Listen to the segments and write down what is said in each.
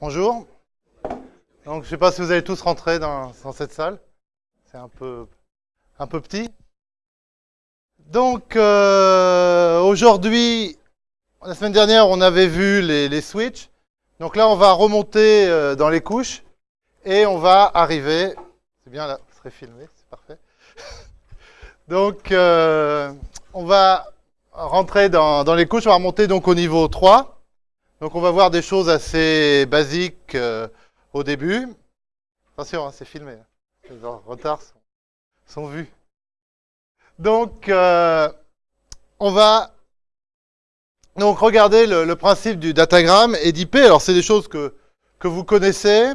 Bonjour. Donc, je ne sais pas si vous allez tous rentrer dans, cette salle. C'est un peu, un peu petit. Donc, euh, aujourd'hui, la semaine dernière, on avait vu les, les switches. Donc là, on va remonter euh, dans les couches et on va arriver. C'est bien là, vous serez filmé, c'est parfait. donc, euh, on va rentrer dans, dans les couches. On va remonter donc au niveau 3. Donc on va voir des choses assez basiques euh, au début. Attention, c'est filmé. hein. Les retards sont, vus. Donc euh, on va donc regarder le, principe du datagramme et d'IP. Alors c'est des choses que, que vous connaissez.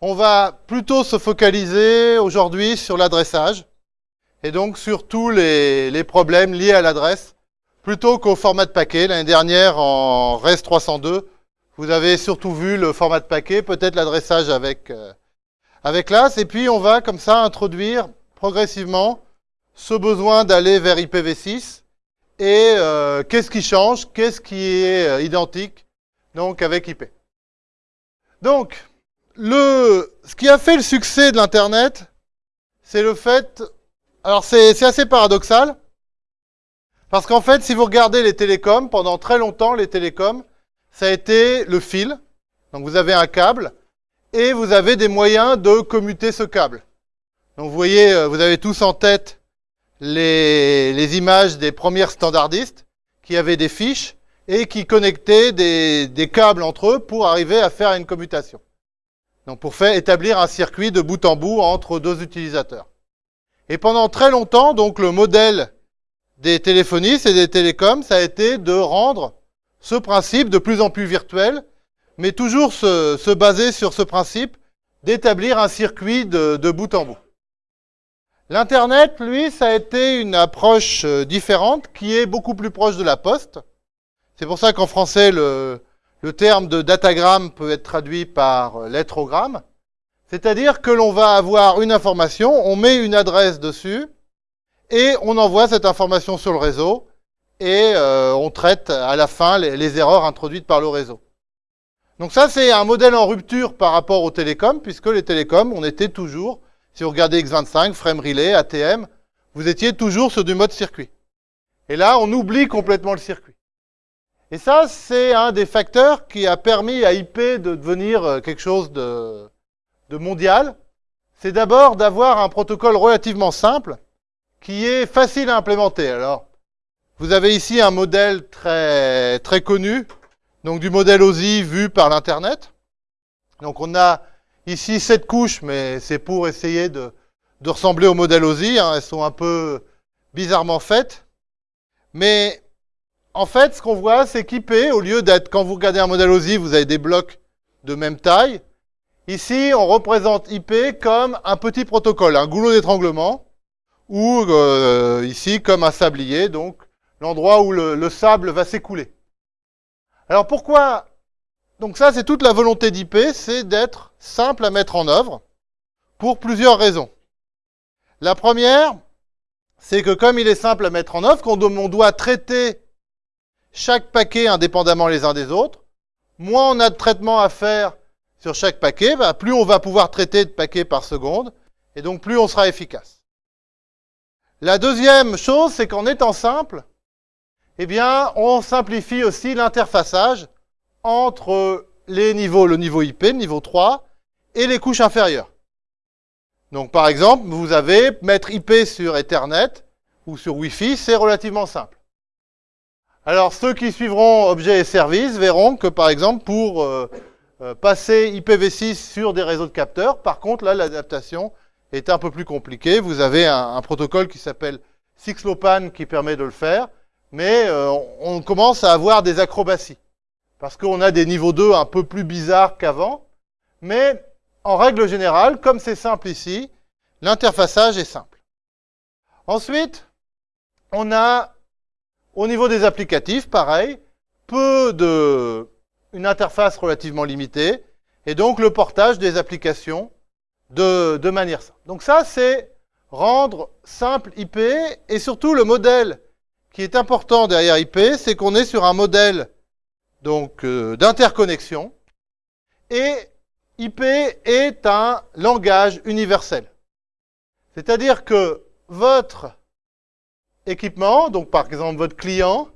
On va plutôt se focaliser aujourd'hui sur l'adressage et donc sur tous les problèmes liés à l'adresse plutôt qu'au format de paquet. L'année dernière, en REST 302, vous avez surtout vu le format de paquet, peut-être l'adressage avec, euh, avec l'AS. Et puis, on va comme ça introduire progressivement ce besoin d'aller vers IPv6 et euh, qu'est-ce qui change, qu'est-ce qui est euh, identique donc avec IP. Donc, le, ce qui a fait le succès de l'Internet, c'est le fait, alors c'est c'est assez paradoxal, parce qu'en fait, si vous regardez les télécoms, pendant très longtemps, les télécoms, ça a été le fil. Donc vous avez un câble et vous avez des moyens de commuter ce câble. Donc vous voyez, euh, vous avez tous en tête les, images des premières standardistes qui avaient des fiches et qui connectaient des, des câbles entre eux pour arriver à faire une commutation. Donc pour faire établir un circuit de bout en bout entre deux utilisateurs. Et pendant très longtemps, donc le modèle des téléphonistes et des télécoms, ça a été de rendre ce principe de plus en plus virtuel, mais toujours se, se baser sur ce principe d'établir un circuit de, de bout en bout. L'Internet, lui, ça a été une approche euh, différente qui est beaucoup plus proche de la poste. C'est pour ça qu'en français, le, le terme de datagramme peut être traduit par euh, lettrogramme. C'est-à-dire que l'on va avoir une information, on met une adresse dessus, et on envoie cette information sur le réseau et euh, on traite à la fin les, erreurs introduites par le réseau. Donc ça, c'est un modèle en rupture par rapport aux télécoms, puisque les télécoms, on était toujours, si vous regardez X25, Frame Relay, ATM, vous étiez toujours sur du mode circuit. Et là, on oublie complètement le circuit. Et ça, c'est un des facteurs qui a permis à IP de devenir euh, quelque chose de mondial. C'est d'abord d'avoir un protocole relativement simple, qui est facile à implémenter. Alors, vous avez ici un modèle très, très connu, donc du modèle OSI vu par l'Internet. Donc on a ici sept couches, mais c'est pour essayer de, de, ressembler au modèle OSI. Hein. Elles sont un peu bizarrement faites. Mais en fait, ce qu'on voit, c'est qu'IP, au lieu d'être, quand vous regardez un modèle OSI, vous avez des blocs de même taille. Ici, on représente IP comme un petit protocole, un goulot d'étranglement ou euh, ici comme un sablier, donc l'endroit où le, le, sable va s'écouler. Alors pourquoi? Donc ça, c'est toute la volonté d'IP, c'est d'être simple à mettre en œuvre pour plusieurs raisons. La première, c'est que comme il est simple à mettre en œuvre, qu'on on doit traiter chaque paquet indépendamment les uns des autres, moins on a de traitement à faire sur chaque paquet, bah, plus on va pouvoir traiter de paquets par seconde, et donc plus on sera efficace. La deuxième chose, c'est qu'en étant simple, eh bien, on simplifie aussi l'interfaçage entre les niveaux, le niveau IP, le niveau 3, et les couches inférieures. Donc, par exemple, vous avez mettre IP sur Ethernet ou sur Wi-Fi, c'est relativement simple. Alors, ceux qui suivront objets et services verront que, par exemple, pour euh, euh, passer IPv6 sur des réseaux de capteurs, par contre, là, l'adaptation est un peu plus compliqué. Vous avez un, protocole qui s'appelle Sixlopan qui permet de le faire, mais euh, on commence à avoir des acrobaties. Parce qu'on a des niveaux 2 un peu plus bizarres qu'avant, mais en règle générale, comme c'est simple ici, l'interfaçage est simple. Ensuite, on a, au niveau des applicatifs, pareil, peu de, une interface relativement limitée, et donc le portage des applications de, de manière simple. Donc ça, c'est rendre simple IP et surtout le modèle qui est important derrière IP, c'est qu'on est sur un modèle donc euh, d'interconnexion Et IP est un langage universel. C'est-à-dire que votre équipement, donc par exemple votre client,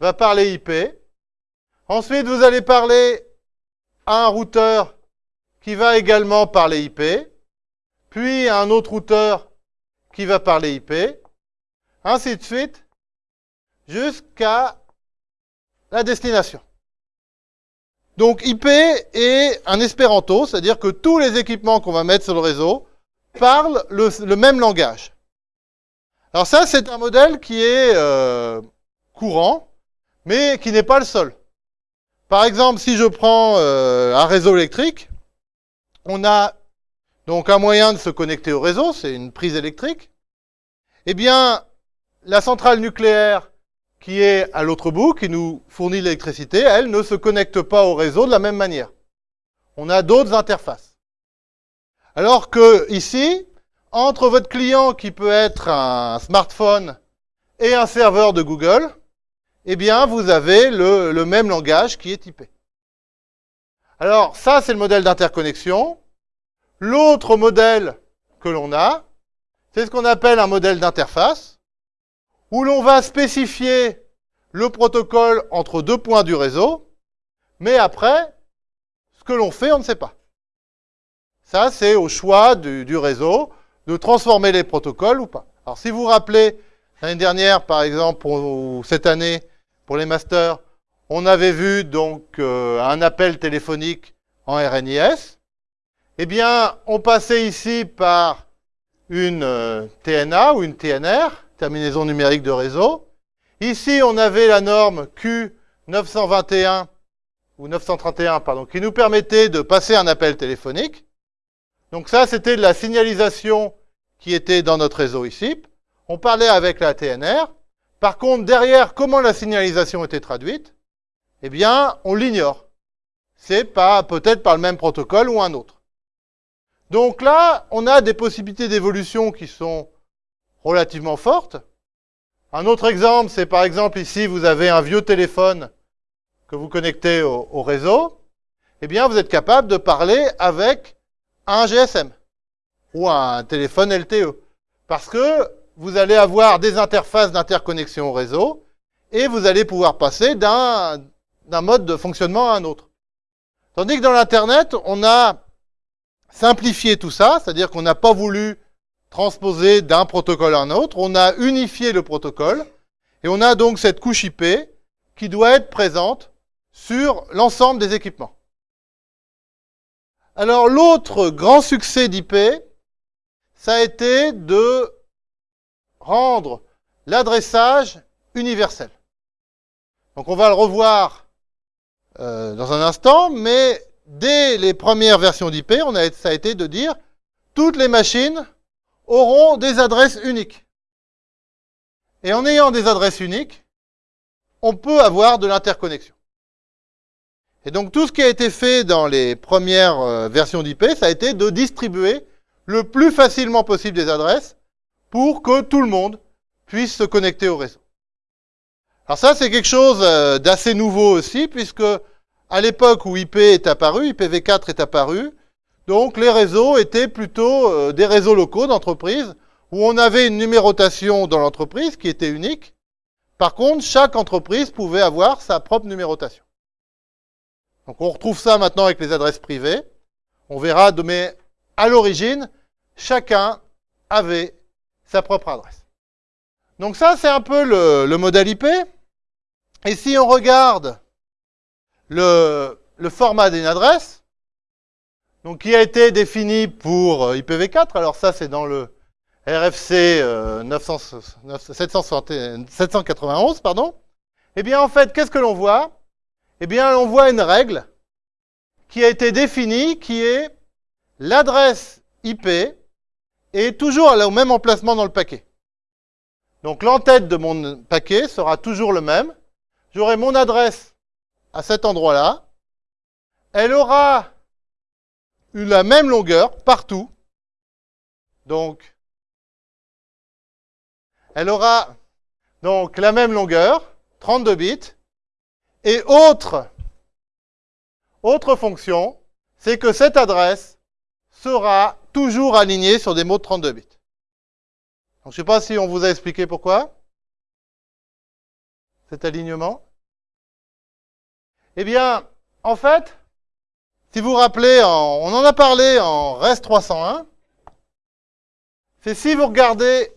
va parler IP. Ensuite, vous allez parler à un routeur qui va également parler IP, puis un autre routeur qui va parler IP, ainsi de suite, jusqu'à la destination. Donc IP est un espéranto, c'est-à-dire que tous les équipements qu'on va mettre sur le réseau parlent le, même langage. Alors ça, c'est un modèle qui est euh, courant, mais qui n'est pas le seul. Par exemple, si je prends euh, un réseau électrique, on a donc un moyen de se connecter au réseau, c'est une prise électrique. Eh bien, la centrale nucléaire qui est à l'autre bout, qui nous fournit l'électricité, elle ne se connecte pas au réseau de la même manière. On a d'autres interfaces. Alors que ici, entre votre client qui peut être un smartphone et un serveur de Google, eh bien, vous avez le, le même langage qui est typé. Alors, ça, c'est le modèle d'interconnexion. L'autre modèle que l'on a, c'est ce qu'on appelle un modèle d'interface où l'on va spécifier le protocole entre deux points du réseau, mais après, ce que l'on fait, on ne sait pas. Ça, c'est au choix du, réseau de transformer les protocoles ou pas. Alors, si vous vous rappelez, l'année dernière, par exemple, ou cette année, pour les masters, on avait vu donc euh, un appel téléphonique en RNIS. Eh bien, on passait ici par une euh, TNA ou une TNR, terminaison numérique de réseau. Ici, on avait la norme Q921 ou 931, pardon, qui nous permettait de passer un appel téléphonique. Donc ça, c'était de la signalisation qui était dans notre réseau ici. On parlait avec la TNR. Par contre, derrière, comment la signalisation était traduite? Eh bien, on l'ignore. C'est peut-être par le même protocole ou un autre. Donc là, on a des possibilités d'évolution qui sont relativement forte. Un autre exemple, c'est par exemple ici, vous avez un vieux téléphone que vous connectez au, réseau. Eh bien, vous êtes capable de parler avec un GSM ou un téléphone LTE. Parce que vous allez avoir des interfaces d'interconnexion au réseau et vous allez pouvoir passer d'un mode de fonctionnement à un autre. Tandis que dans l'Internet, on a simplifié tout ça, c'est-à-dire qu'on n'a pas voulu transposé d'un protocole à un autre. On a unifié le protocole et on a donc cette couche IP qui doit être présente sur l'ensemble des équipements. Alors l'autre grand succès d'IP, ça a été de rendre l'adressage universel. Donc on va le revoir euh, dans un instant, mais dès les premières versions d'IP, ça a été de dire toutes les machines auront des adresses uniques. Et en ayant des adresses uniques, on peut avoir de l'interconnexion. Et donc tout ce qui a été fait dans les premières euh, versions d'IP, ça a été de distribuer le plus facilement possible des adresses pour que tout le monde puisse se connecter au réseau. Alors ça, c'est quelque chose euh, d'assez nouveau aussi, puisque à l'époque où IP est apparu, IPv4 est apparu, donc les réseaux étaient plutôt euh, des réseaux locaux d'entreprise où on avait une numérotation dans l'entreprise qui était unique. Par contre, chaque entreprise pouvait avoir sa propre numérotation. Donc on retrouve ça maintenant avec les adresses privées. On verra, mais à l'origine, chacun avait sa propre adresse. Donc ça, c'est un peu le, le, modèle IP. Et si on regarde le, le format d'une adresse, donc qui a été défini pour euh, IPv4. Alors ça, c'est dans le RFC 791, pardon. Eh bien, en fait, qu'est-ce que l'on voit? Eh bien, on voit une règle qui a été définie, qui est l'adresse IP est toujours au même emplacement dans le paquet. Donc l'entête de mon paquet sera toujours le même. J'aurai mon adresse à cet endroit-là. Elle aura la même longueur partout. Donc, elle aura donc la même longueur, 32 bits, et autre, autre fonction, c'est que cette adresse sera toujours alignée sur des mots de 32 bits. Donc, je ne sais pas si on vous a expliqué pourquoi cet alignement. Eh bien, en fait, si vous vous rappelez, on en a parlé en REST 301, c'est si vous regardez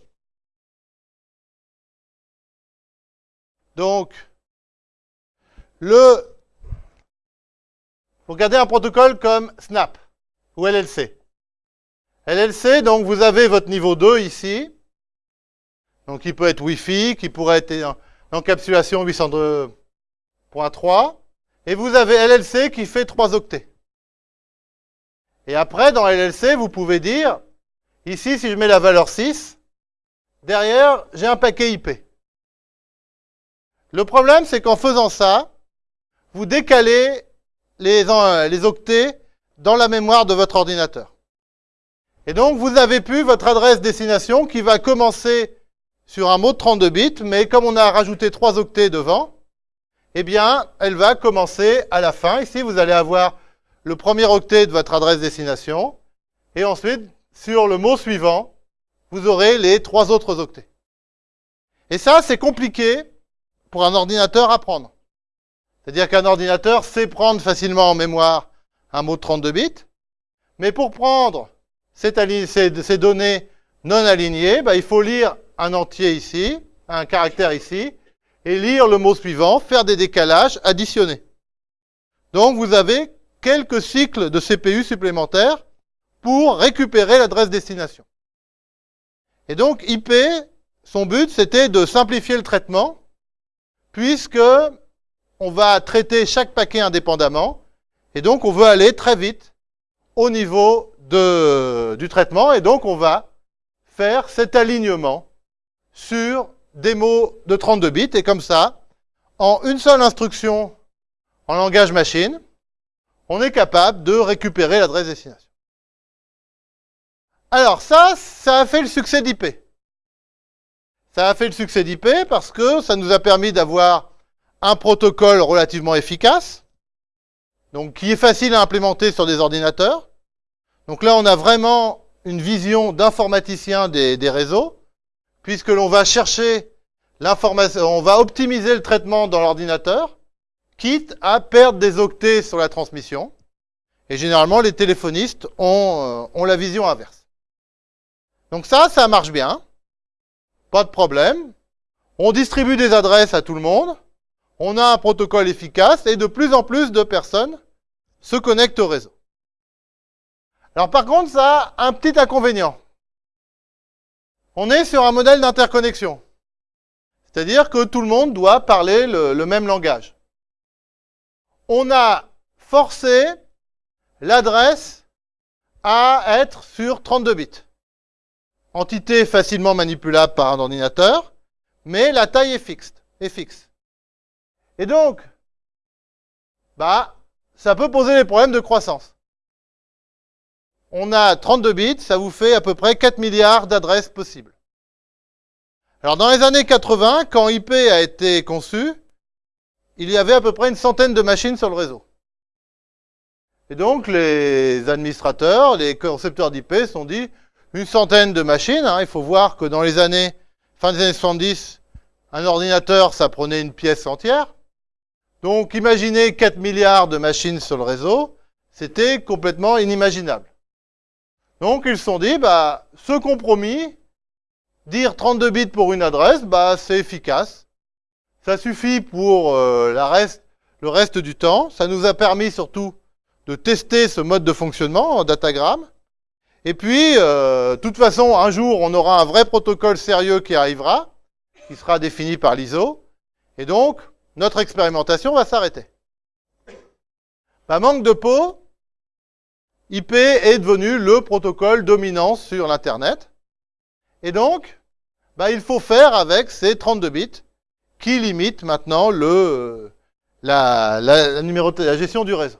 donc le vous regardez un protocole comme Snap ou LLC. LLC, donc vous avez votre niveau 2 ici. Donc il peut être Wi-Fi, qui pourrait être encapsulation 802.3. Et vous avez LLC qui fait 3 octets. Et après, dans LLC, vous pouvez dire, ici, si je mets la valeur 6, derrière, j'ai un paquet IP. Le problème, c'est qu'en faisant ça, vous décalez les, octets dans la mémoire de votre ordinateur. Et donc, vous avez pu votre adresse destination qui va commencer sur un mot de 32 bits, mais comme on a rajouté 3 octets devant, eh bien, elle va commencer à la fin. Ici, vous allez avoir le premier octet de votre adresse destination, et ensuite, sur le mot suivant, vous aurez les trois autres octets. Et ça, c'est compliqué pour un ordinateur à prendre. C'est-à-dire qu'un ordinateur sait prendre facilement en mémoire un mot de 32 bits, mais pour prendre ces, données non alignées, bah, il faut lire un entier ici, un caractère ici, et lire le mot suivant, faire des décalages, additionner. Donc vous avez quelques cycles de CPU supplémentaires pour récupérer l'adresse destination. Et donc IP, son but c'était de simplifier le traitement, puisque on va traiter chaque paquet indépendamment, et donc on veut aller très vite au niveau de, du traitement, et donc on va faire cet alignement sur des mots de 32 bits, et comme ça, en une seule instruction en langage machine, on est capable de récupérer l'adresse destination. Alors ça, ça a fait le succès d'IP. Ça a fait le succès d'IP parce que ça nous a permis d'avoir un protocole relativement efficace, donc qui est facile à implémenter sur des ordinateurs. Donc là, on a vraiment une vision d'informaticien des, des réseaux puisque l'on va chercher l'information, on va optimiser le traitement dans l'ordinateur, quitte à perdre des octets sur la transmission. Et généralement, les téléphonistes ont, euh, ont la vision inverse. Donc ça, ça marche bien. Pas de problème. On distribue des adresses à tout le monde. On a un protocole efficace et de plus en plus de personnes se connectent au réseau. Alors par contre, ça a un petit inconvénient. On est sur un modèle d'interconnexion. C'est-à-dire que tout le monde doit parler le, même langage. On a forcé l'adresse à être sur 32 bits. Entité facilement manipulable par un ordinateur, mais la taille est fixe. Est fixe. Et donc, bah, ça peut poser des problèmes de croissance on a 32 bits, ça vous fait à peu près 4 milliards d'adresses possibles. Alors dans les années 80, quand IP a été conçu, il y avait à peu près une centaine de machines sur le réseau. Et donc les administrateurs, les concepteurs d'IP se sont dit, une centaine de machines, hein, il faut voir que dans les années, fin des années 70, un ordinateur, ça prenait une pièce entière. Donc imaginez 4 milliards de machines sur le réseau, c'était complètement inimaginable. Donc ils se sont dit, bah, ce compromis, dire 32 bits pour une adresse, bah, c'est efficace. Ça suffit pour euh, le reste du temps. Ça nous a permis surtout de tester ce mode de fonctionnement en datagramme. Et puis, euh, toute façon, un jour, on aura un vrai protocole sérieux qui arrivera, qui sera défini par l'ISO. Et donc, notre expérimentation va s'arrêter. Bah, manque de peau, IP est devenu le protocole dominant sur l'Internet. Et donc, bah, il faut faire avec ces 32 bits qui limitent maintenant le, la, gestion du réseau.